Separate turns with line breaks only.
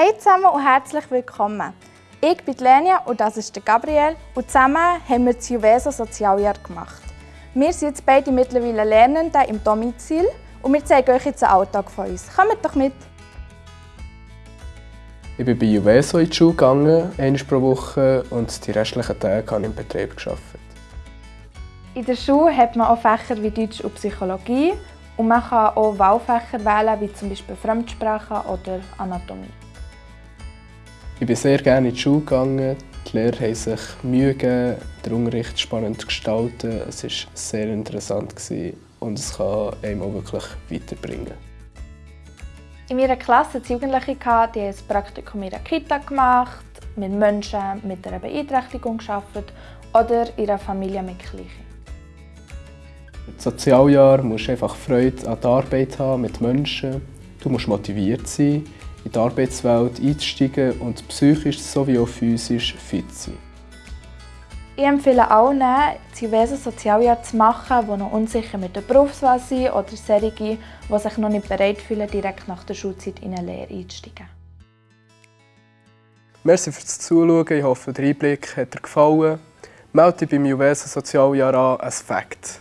Hey zusammen und herzlich willkommen. Ich bin Lenia und das ist der Gabriel und zusammen haben wir das Juveso Sozialjahr gemacht. Wir sind jetzt beide mittlerweile Lernende im Domizil und wir zeigen euch jetzt den Alltag von uns. Kommt doch mit!
Ich bin bei Juveso in die Schule gegangen, einmal pro Woche, und die restlichen Tage habe ich im Betrieb gearbeitet.
In der Schule hat man auch Fächer wie Deutsch und Psychologie und man kann auch Wahlfächer wählen, wie zum Beispiel Fremdsprache oder Anatomie.
Ich bin sehr gerne in die Schule gegangen. Die Lehrer haben sich Mühe gegeben, den Unterricht spannend zu gestalten. Es war sehr interessant und es kann einem auch wirklich weiterbringen.
In meiner Klasse es Jugendliche, die ein Praktikum in einer Kita gemacht, mit Menschen mit einer Beeinträchtigung gearbeitet oder in einer Familie mit Gleichen.
Im Sozialjahr musst du einfach Freude an der Arbeit haben mit Menschen. Du musst motiviert sein, in die Arbeitswelt einzusteigen und psychisch sowie auch physisch fit zu sein.
Ich empfehle allen, das Juveso Sozialjahr zu machen, die noch unsicher mit der Berufswahl sind oder solche, die sich noch nicht bereit fühlen, direkt nach der Schulzeit in eine Lehre einzusteigen.
Merci fürs Zuschauen. Ich hoffe, der Einblick hat dir gefallen. Melde dich beim Juveso Sozialjahr an, ein Fakt.